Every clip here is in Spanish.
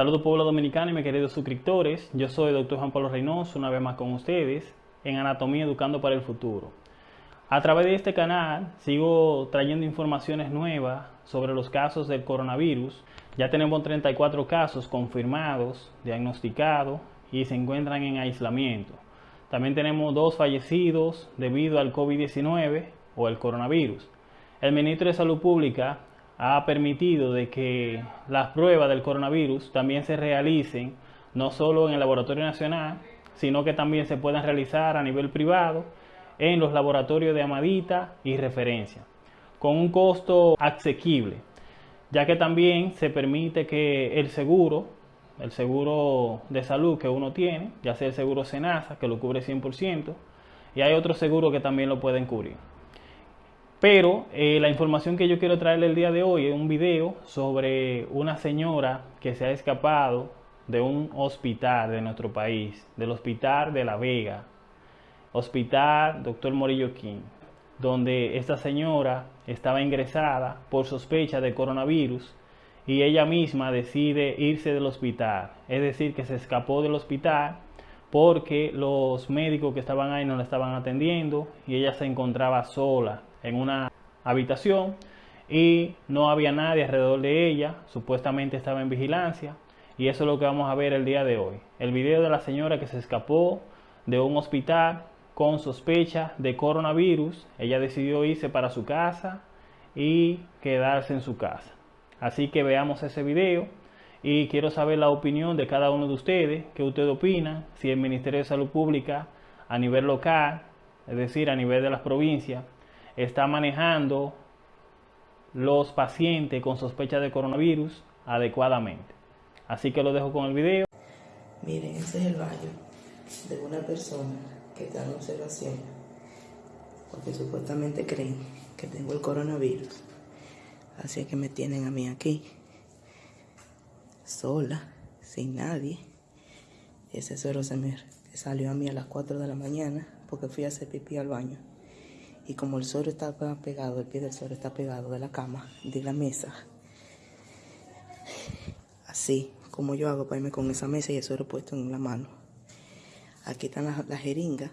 Saludos pueblo dominicano y mis queridos suscriptores. Yo soy Dr. Juan Pablo Reynoso, una vez más con ustedes en Anatomía Educando para el Futuro. A través de este canal sigo trayendo informaciones nuevas sobre los casos del coronavirus. Ya tenemos 34 casos confirmados, diagnosticados y se encuentran en aislamiento. También tenemos dos fallecidos debido al COVID-19 o el coronavirus. El ministro de Salud Pública ha permitido de que las pruebas del coronavirus también se realicen no solo en el Laboratorio Nacional, sino que también se puedan realizar a nivel privado en los laboratorios de Amadita y referencia, con un costo asequible, ya que también se permite que el seguro, el seguro de salud que uno tiene, ya sea el seguro Senasa, que lo cubre 100%, y hay otros seguros que también lo pueden cubrir. Pero eh, la información que yo quiero traerle el día de hoy es un video sobre una señora que se ha escapado de un hospital de nuestro país, del hospital de La Vega, hospital Dr. Morillo King, donde esta señora estaba ingresada por sospecha de coronavirus y ella misma decide irse del hospital, es decir, que se escapó del hospital porque los médicos que estaban ahí no la estaban atendiendo y ella se encontraba sola en una habitación y no había nadie alrededor de ella, supuestamente estaba en vigilancia y eso es lo que vamos a ver el día de hoy. El video de la señora que se escapó de un hospital con sospecha de coronavirus, ella decidió irse para su casa y quedarse en su casa. Así que veamos ese video y quiero saber la opinión de cada uno de ustedes, qué ustedes opinan, si el Ministerio de Salud Pública a nivel local, es decir, a nivel de las provincias, está manejando los pacientes con sospecha de coronavirus adecuadamente. Así que lo dejo con el video. Miren, ese es el baño de una persona que está en observación porque supuestamente creen que tengo el coronavirus. Así que me tienen a mí aquí, sola, sin nadie. Ese suero se me salió a mí a las 4 de la mañana porque fui a hacer pipí al baño. Y como el suero está pegado, el pie del suero está pegado de la cama, de la mesa. Así como yo hago para irme con esa mesa y el suero puesto en la mano. Aquí están las, jeringas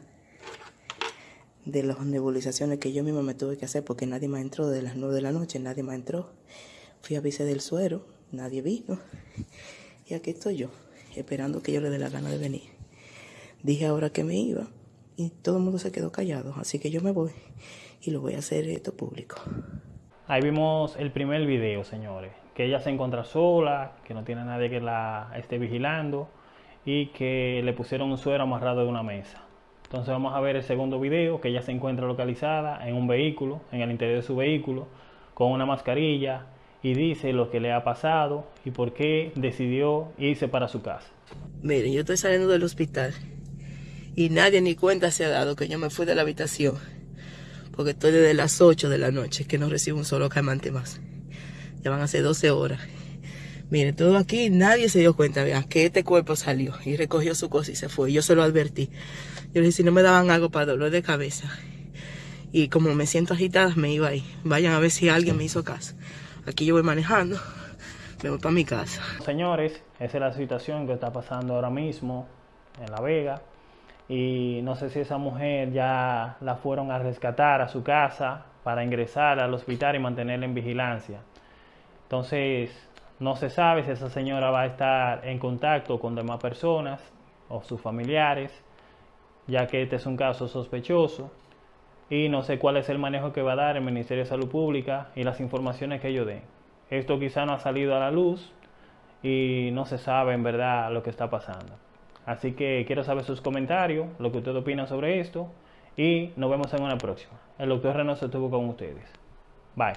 de las nebulizaciones que yo misma me tuve que hacer porque nadie más entró de las 9 de la noche, nadie más entró. Fui a avisar del suero, nadie vino. Y aquí estoy yo, esperando que yo le dé la gana de venir. Dije ahora que me iba y todo el mundo se quedó callado, así que yo me voy y lo voy a hacer esto público. Ahí vimos el primer video, señores, que ella se encuentra sola, que no tiene nadie que la esté vigilando y que le pusieron un suero amarrado de una mesa. Entonces vamos a ver el segundo video, que ella se encuentra localizada en un vehículo, en el interior de su vehículo, con una mascarilla y dice lo que le ha pasado y por qué decidió irse para su casa. Miren, yo estoy saliendo del hospital y nadie ni cuenta se ha dado que yo me fui de la habitación porque estoy desde las 8 de la noche que no recibo un solo calmante más. Ya van a ser 12 horas. Miren, todo aquí, nadie se dio cuenta, vean, que este cuerpo salió y recogió su cosa y se fue. Yo se lo advertí. Yo le dije, si no me daban algo para dolor de cabeza. Y como me siento agitada, me iba ahí. Vayan a ver si alguien me hizo caso. Aquí yo voy manejando, me voy para mi casa. Señores, esa es la situación que está pasando ahora mismo en La Vega y no sé si esa mujer ya la fueron a rescatar a su casa para ingresar al hospital y mantenerla en vigilancia. Entonces, no se sabe si esa señora va a estar en contacto con demás personas o sus familiares, ya que este es un caso sospechoso y no sé cuál es el manejo que va a dar el Ministerio de Salud Pública y las informaciones que ellos den. Esto quizá no ha salido a la luz y no se sabe en verdad lo que está pasando. Así que quiero saber sus comentarios, lo que usted opina sobre esto y nos vemos en una próxima. El doctor Reynoso estuvo con ustedes. Bye.